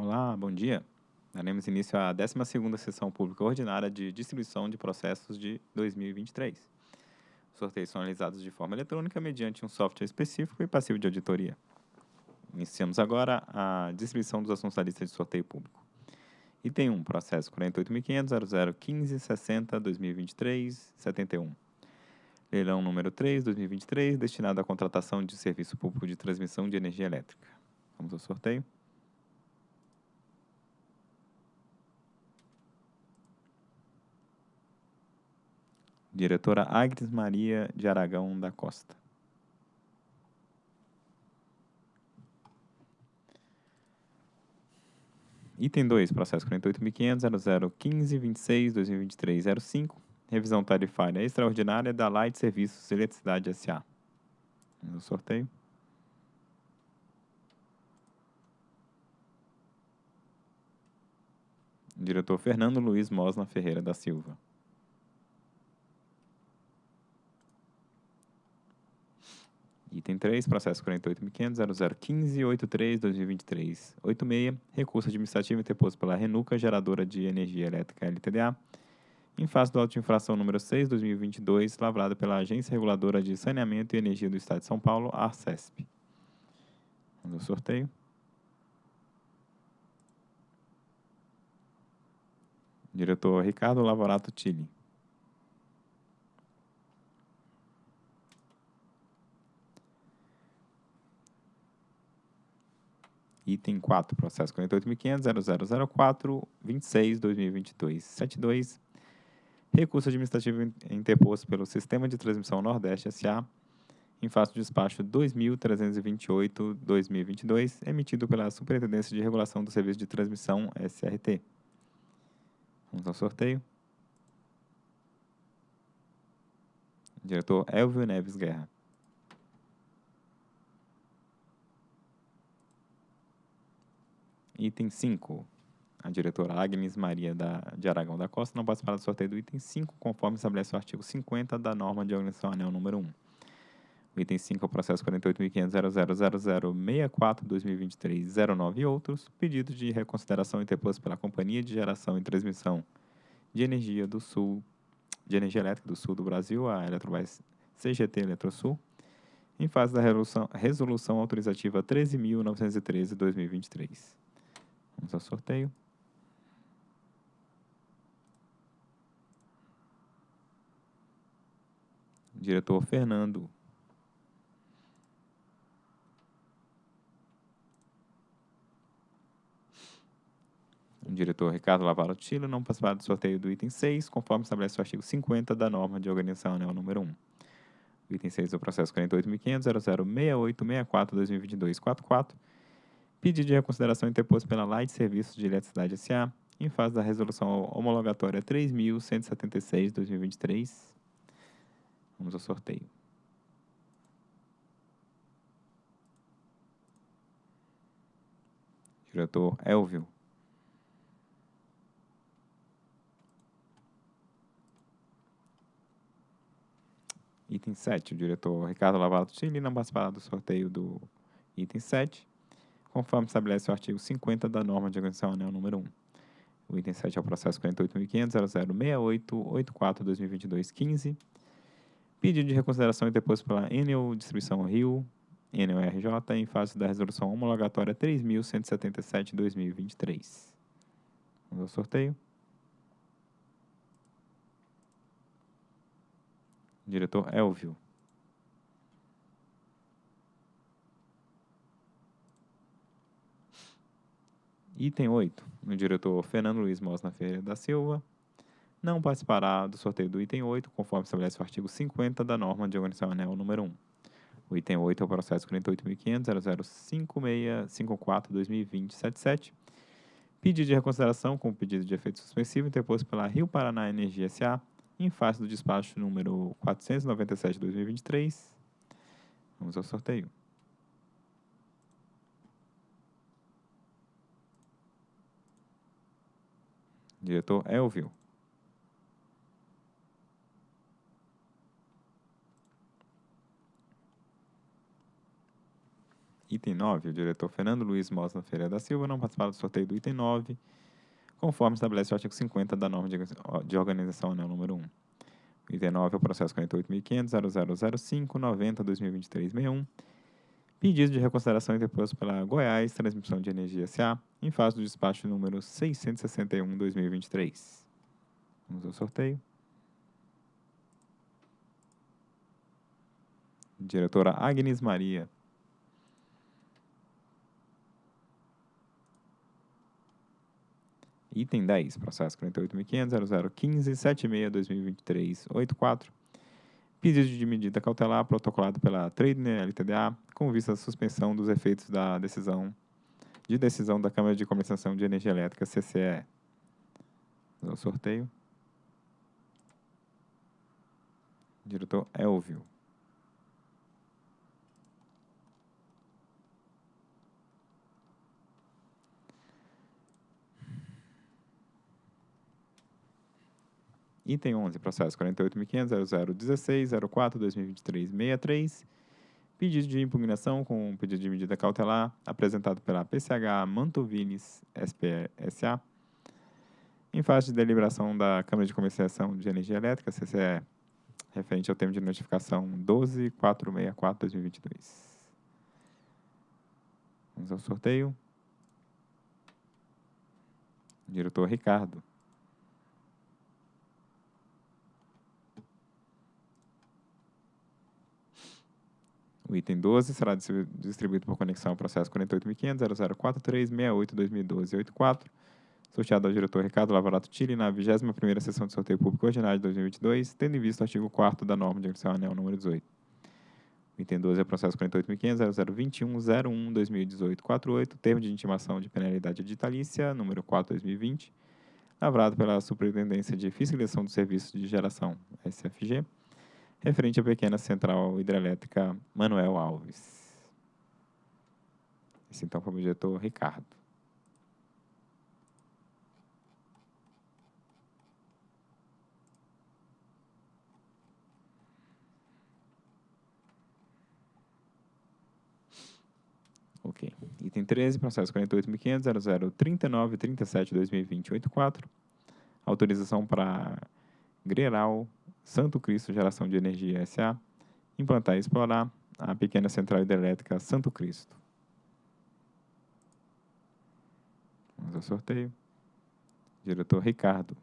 Olá, bom dia. Daremos início à 12ª Sessão Pública Ordinária de Distribuição de Processos de 2023. Os sorteios são realizados de forma eletrônica mediante um software específico e passivo de auditoria. Iniciamos agora a distribuição dos assuntos da lista de sorteio público. Item 1, processo 48.500.0015.60.2023.71. Leilão número 3, 2023, destinado à contratação de serviço público de transmissão de energia elétrica. Vamos ao sorteio. Diretora Agnes Maria de Aragão da Costa. Item 2, processo 48.500.0015.26.2023.05, revisão tarifária extraordinária da Light Serviços Eletricidade S.A. No sorteio. Diretor Fernando Luiz Mosna Ferreira da Silva. Item 3, processo 48.500.0015.83.2023.86, recurso administrativo interposto pela Renuca, geradora de energia elétrica LTDA, em face do auto de infração número 6, 2022, lavrado pela Agência Reguladora de Saneamento e Energia do Estado de São Paulo, ARCESP. No sorteio. Diretor Ricardo Lavorato Tilly. Item 4, processo 48.500.0004.26.2022.72, recurso administrativo interposto pelo Sistema de Transmissão Nordeste S.A., em face do despacho 2.328.2022, emitido pela Superintendência de Regulação do Serviço de Transmissão SRT. Vamos ao sorteio. Diretor Elvio Neves Guerra. Item 5. A diretora Agnes Maria da, de Aragão da Costa não participará do sorteio do item 5, conforme estabelece o artigo 50 da norma de organização anel número 1. O item 5 é o processo 48.500.000064.2023.09 e outros, pedido de reconsideração interposto pela Companhia de Geração e Transmissão de Energia do Sul, de Energia Elétrica do Sul do Brasil, a Eletrobras CGT Eletrosul, em fase da resolução, resolução autorizativa 13.913-2023. Vamos ao sorteio. Diretor Fernando. Diretor Ricardo Lavaro Tilo não participará do sorteio do item 6, conforme estabelece o artigo 50 da norma de organização anel número 1. O item 6 do processo 48.500.0068.64.2022.44 Pedido de reconsideração interposto pela Light Serviços de Eletricidade S.A. em fase da resolução homologatória 3.176-2023. Vamos ao sorteio. Diretor Elvio. Item 7, o diretor Ricardo Lavato Chile não participará do sorteio do item 7 conforme estabelece o artigo 50 da norma de organização anel número 1. O item 7 é o processo 48.500.0068.84.2022.15. Pedido de reconsideração e depois pela Enel Distribuição Rio, Enel RJ, em fase da resolução homologatória 3.177.2023. Vamos ao sorteio. Diretor Elvio. Item 8. O diretor Fernando Luiz Mosna Ferreira da Silva não participará do sorteio do item 8, conforme estabelece o artigo 50 da norma de organização anel número 1. O item 8 é o processo 48.500.0056.54.2020.77. Pedido de reconsideração com pedido de efeito suspensivo interposto pela Rio Paraná Energia S.A. em face do despacho número 497-2023. Vamos ao sorteio. Diretor Elvio. Item 9, o diretor Fernando Luiz Mosna Ferreira da Silva não participará do sorteio do item 9, conforme estabelece o artigo 50 da norma de organização anel número 1. O item 9 é o processo 48.500.0005.90.2023.61, pedido de reconsideração interposto pela Goiás Transmissão de Energia S.A., em fase do despacho número 661-2023. Vamos ao sorteio. Diretora Agnes Maria. Item 10, processo 48.500.0015.76.2023.84. Pedido de medida cautelar protocolado pela Tradener LTDA com vista à suspensão dos efeitos da decisão de decisão da Câmara de Comercialização de Energia Elétrica, CCE. O sorteio. Diretor Elvio. Item 11, processo 48.500.0016.04.2023.63. Pedido de impugnação com pedido de medida cautelar apresentado pela PCH Mantovines SPSA em fase de deliberação da Câmara de Comercialização de Energia Elétrica, CCE, referente ao termo de notificação 12464-2022. Vamos ao sorteio. Diretor Ricardo. O item 12 será distribuído por conexão ao processo 48.500.0043.68.2012.84, sorteado ao diretor Ricardo Lavarato Tille na 21ª Sessão de Sorteio Público Ordinário de 2022, tendo em vista o artigo 4 da norma de agressão anel número 18. O item 12 é o processo 48.500.0021.01.2018.48, termo de intimação de penalidade digitalícia, número 4-2020, lavrado pela Superintendência de Fiscalização dos Serviços de Geração, SFG, referente à pequena central hidrelétrica Manuel Alves. Esse então foi o diretor Ricardo. Ok. Item 13, processo 48.500.0039.37.2020.84. Autorização para Greral Santo Cristo Geração de Energia S.A., implantar e explorar a pequena central hidrelétrica Santo Cristo. Vamos ao sorteio. Diretor Ricardo.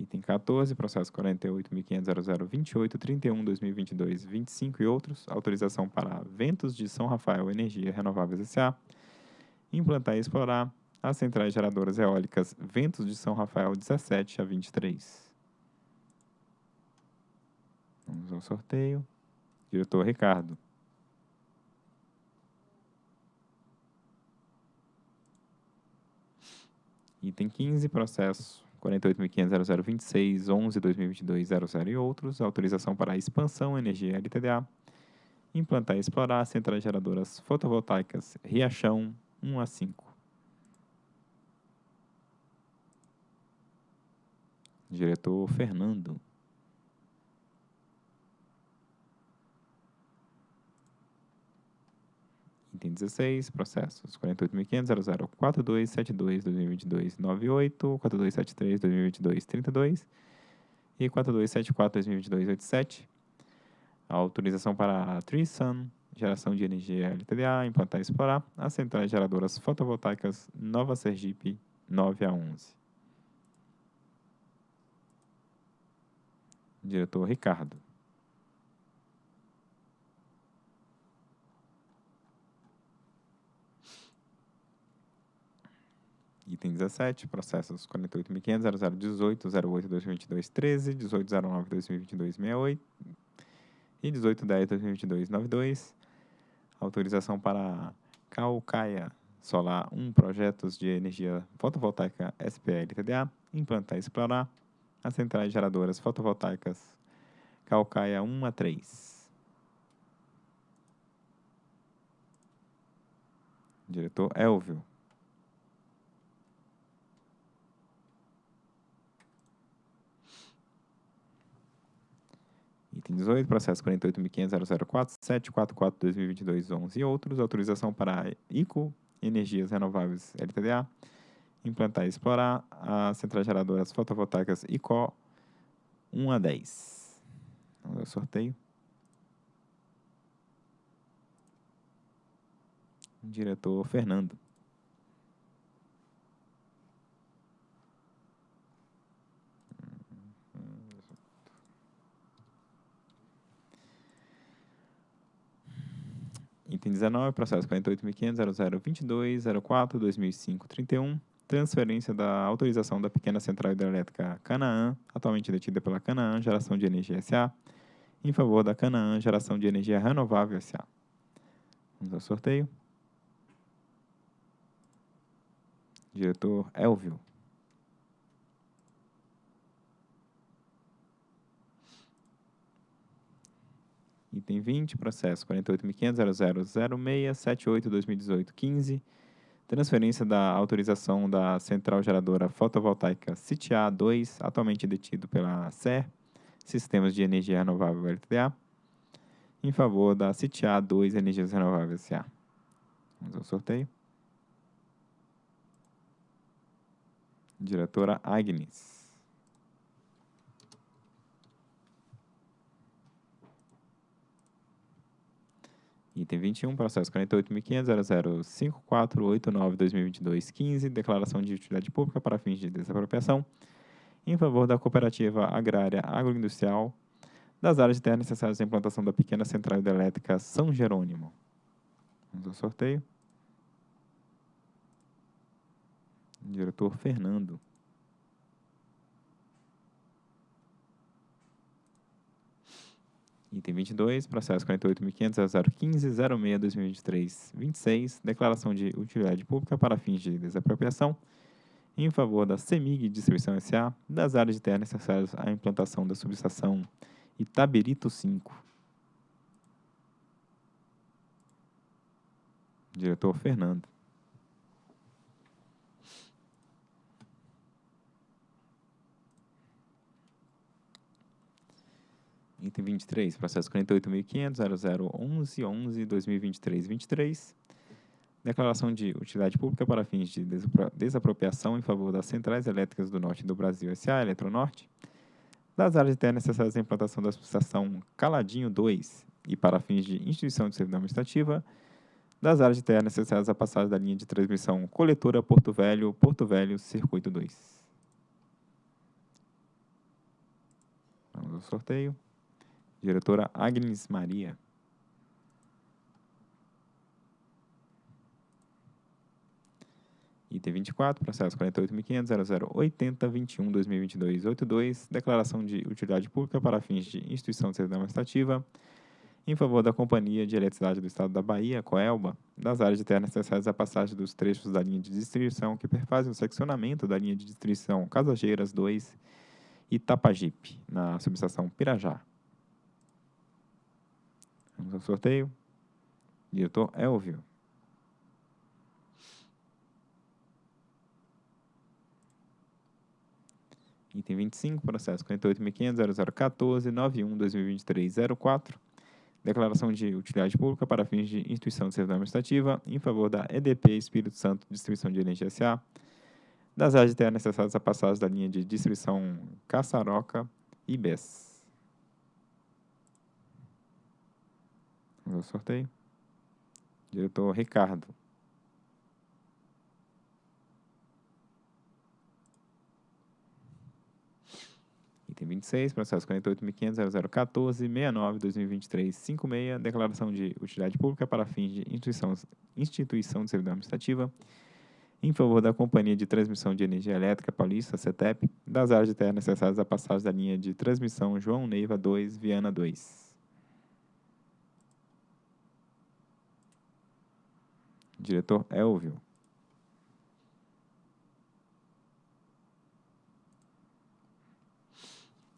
Item 14, processo 48.500.0028.31.2022.25 e outros. Autorização para Ventos de São Rafael Energia Renováveis S.A. Implantar e explorar as centrais geradoras eólicas Ventos de São Rafael 17 a 23. Vamos ao sorteio. Diretor Ricardo. Item 15, processo 48.500.0026.11.2022.00 e outros. Autorização para expansão energia LTDA. Implantar e explorar centrais geradoras fotovoltaicas Riachão 1 a 5. Diretor Fernando. Item 16, processos 48.500.004272.2022.98, 4273.2022.32 e 4274.2022.87. Autorização para a Trisun, geração de energia LTDA, implantar e explorar as centrais geradoras fotovoltaicas Nova Sergipe 9 a 11. Diretor Ricardo. Item 17, processos 48.500.0018.08.2022.13, 18.09.2022.68 e 18.10.2022.92. Autorização para Calcaia Solar 1 projetos de energia fotovoltaica SPL TDA, implantar e explorar as centrais geradoras fotovoltaicas Calcaia 1 a 3. Diretor Elvio. Item 18, processo 48.500.004.744.2022.11 e outros. Autorização para ICO, Energias Renováveis LTDA, implantar e explorar as centrais geradoras fotovoltaicas ICO 1 a 10. Vamos ao sorteio. Diretor Fernando. Item 19, processo 48.500.0022.04.2005.31, transferência da autorização da pequena central hidrelétrica Canaã, atualmente detida pela Canaã Geração de Energia S.A., em favor da Canaã Geração de Energia Renovável S.A. Vamos ao sorteio. Diretor Elvio. Item 20, processo 48.500.0006.78.2018.15, transferência da autorização da central geradora fotovoltaica CITIA 2, atualmente detido pela SER, Sistemas de Energia Renovável LTDA, em favor da CITIA 2 Energias Renováveis SA. Vamos ao sorteio. Diretora Agnes. Item 21, processo 48.500.005489.2022.15, declaração de utilidade pública para fins de desapropriação, em favor da cooperativa agrária agroindustrial das áreas de terra necessárias à implantação da pequena central hidrelétrica São Jerônimo. Vamos ao sorteio. Diretor Fernando. Item 22, processo 48.500.015.06.2023.26, declaração de utilidade pública para fins de desapropriação em favor da CEMIG Distribuição S.A. das áreas de terra necessárias à implantação da subestação Itabirito 5. Diretor Fernando. Item 23, processo 48.500.0011.11.2023.23. Declaração de utilidade pública para fins de desapropriação em favor das centrais elétricas do norte do Brasil S.A. Eletronorte, das áreas de terra necessárias à implantação da subestação Caladinho 2 e para fins de instituição de servidão administrativa, das áreas de terra necessárias à passagem da linha de transmissão coletora Porto Velho, Porto Velho, Circuito 2. Vamos ao sorteio. Diretora Agnes Maria. Item 24, processo 48.500.0080.21.2022.82, declaração de utilidade pública para fins de instituição de servidão administrativa em favor da Companhia de Eletricidade do Estado da Bahia, Coelba, das áreas de terra necessárias à passagem dos trechos da linha de distribuição que perfazem o seccionamento da linha de distribuição Casageiras 2 e Tapajipe, na subestação Pirajá. Vamos ao sorteio. Diretor Elvio. Item 25, processo 48.500.0014.91.2023.04. Declaração de utilidade pública para fins de instituição de servidão administrativa em favor da EDP Espírito Santo Distribuição de Energia S.A. Das áreas de necessárias à passagem da linha de distribuição Caçaroca e BES. Sorteio. Diretor Ricardo. Item 26, processo 48.500.0014.69.2023.56, declaração de utilidade pública para fins de instituição, instituição de servidão administrativa em favor da Companhia de Transmissão de Energia Elétrica Paulista, CETEP, das áreas de terra necessárias à passagem da linha de transmissão João Neiva 2, Viana 2. Diretor Elvio.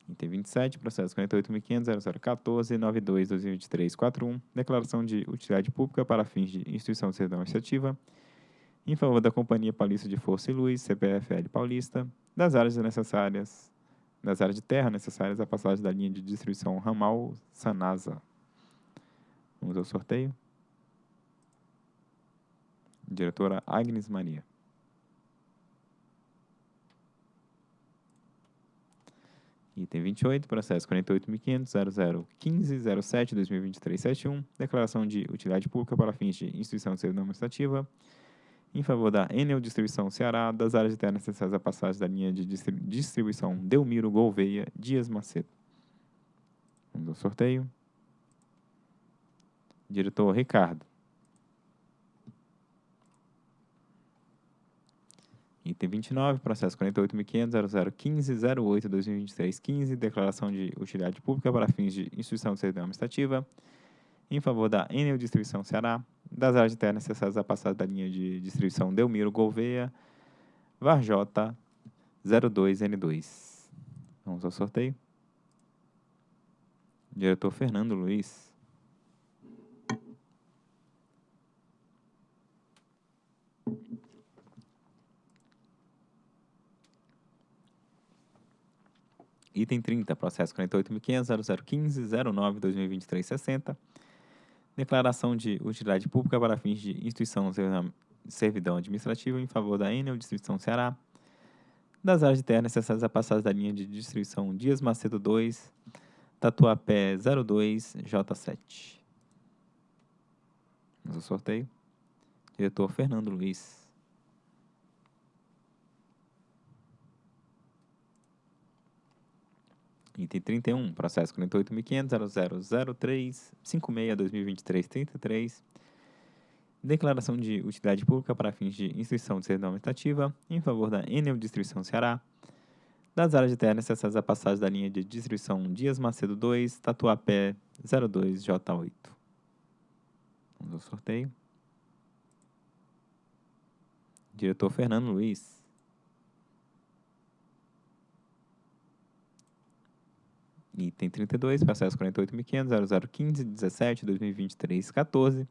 Item 27, processo 48.500.0014.92.2023.41, declaração de utilidade pública para fins de instituição de servidão administrativa em favor da Companhia Paulista de Força e Luz, CPFL Paulista, das áreas necessárias das áreas de terra necessárias à passagem da linha de distribuição ramal Sanasa. Vamos ao sorteio. Diretora Agnes Maria. Item 28, processo 48.500.0015.07.2023.71, declaração de utilidade pública para fins de instituição de servidão administrativa, em favor da Enel Distribuição Ceará, das áreas de terra necessárias à passagem da linha de distribuição Delmiro Gouveia Dias Macedo. Vamos ao sorteio. Diretor Ricardo. Item 29, processo 48.500.0015.08.2023.15, declaração de utilidade pública para fins de instituição de servidão administrativa, em favor da Enel Distribuição Ceará, das áreas de terra necessárias à passagem da linha de distribuição Delmiro Gouveia, Varjota 02N2. Vamos ao sorteio. Diretor Fernando Luiz. Item 30, processo 48.500.0015.09.2023.60. Declaração de utilidade pública para fins de instituição servidão administrativa em favor da Enel Distribuição Ceará, das áreas de terra necessárias à passagem da linha de distribuição Dias Macedo 2, Tatuapé 02, J7. Vamos ao sorteio. Diretor Fernando Luiz. Item 31, processo 48.500.0003.56.2023.33. Declaração de utilidade pública para fins de instrução de servidão administrativa em favor da Enel Distribuição Ceará, das áreas de terra necessárias à passagem da linha de distribuição Dias Macedo 2, Tatuapé 02J8. Vamos ao sorteio. Diretor Fernando Luiz. Item 32, processo 48.500.0015.17.2023.14.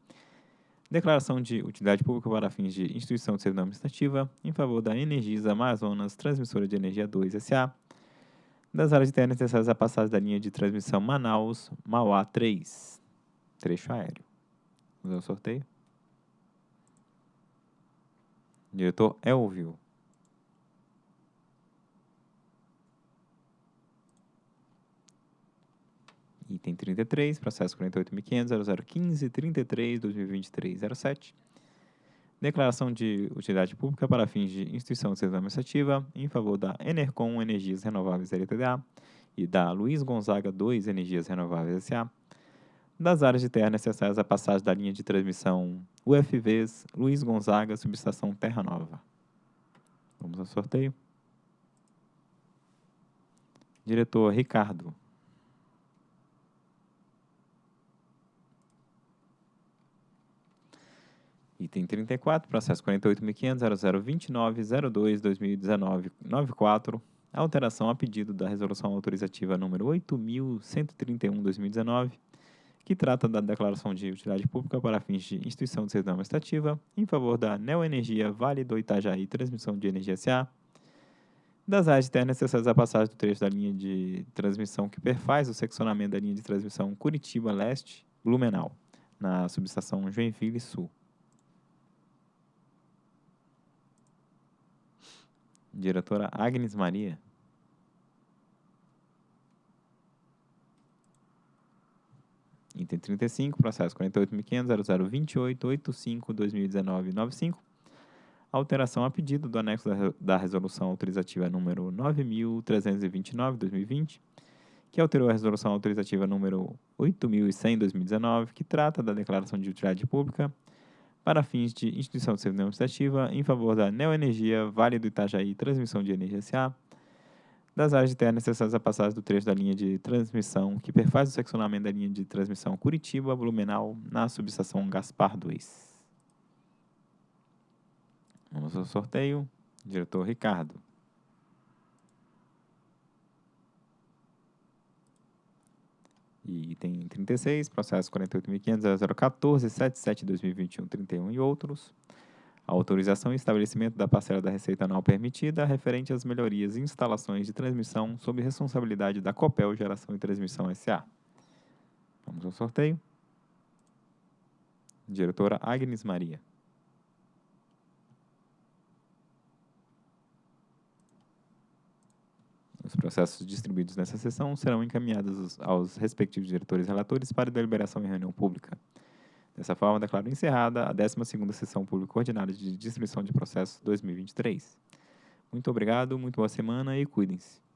Declaração de utilidade pública para fins de instituição de servidão administrativa em favor da Energisa Amazonas Transmissora de Energia 2 S.A. Das áreas de terra necessárias à passagem da linha de transmissão Manaus-Mauá 3. Trecho aéreo. Vamos ao sorteio. Diretor Elvio. Item 33, processo 48.500.0015.33.2023.07. Declaração de utilidade pública para fins de instituição de serviço administrativa em favor da Enercom Energias Renováveis LTDA e da Luiz Gonzaga 2 Energias Renováveis SA, das áreas de terra necessárias à passagem da linha de transmissão UFVs Luiz Gonzaga, subestação Terra Nova. Vamos ao sorteio. Diretor Ricardo. Item 34, processo 48.500.0029.02.2019.94, alteração a pedido da resolução autorizativa número 8.131.2019, que trata da declaração de utilidade pública para fins de instituição de servidão administrativa em favor da Neoenergia Vale do Itajaí Transmissão de Energia S.A., das áreas internas necessárias à passagem do trecho da linha de transmissão que perfaz o seccionamento da linha de transmissão Curitiba Leste-Blumenau, na subestação Joinville Sul. Diretora Agnes Maria. Item 35, processo 48.500.0028.85.2019.95. Alteração a pedido do anexo da, resolução autorizativa número 9.329.2020, que alterou a resolução autorizativa número 8.100.2019, que trata da declaração de utilidade pública para fins de instituição de servidão administrativa em favor da Neoenergia Vale do Itajaí Transmissão de Energia S.A., das áreas de terra necessárias à passagem do trecho da linha de transmissão que perfaz o seccionamento da linha de transmissão Curitiba-Blumenau na subestação Gaspar 2. Vamos ao sorteio. Diretor Ricardo. E item 36, processo 48.500.0014.77.2021.31 e outros. Autorização e estabelecimento da parcela da receita anual permitida referente às melhorias e instalações de transmissão sob responsabilidade da Copel Geração e Transmissão S.A. Vamos ao sorteio. Diretora Agnes Maria. Os processos distribuídos nessa sessão serão encaminhados aos respectivos diretores relatores para deliberação em reunião pública. Dessa forma, declaro encerrada a 12ª Sessão Pública Ordinária de Distribuição de Processos 2023. Muito obrigado, muito boa semana e cuidem-se.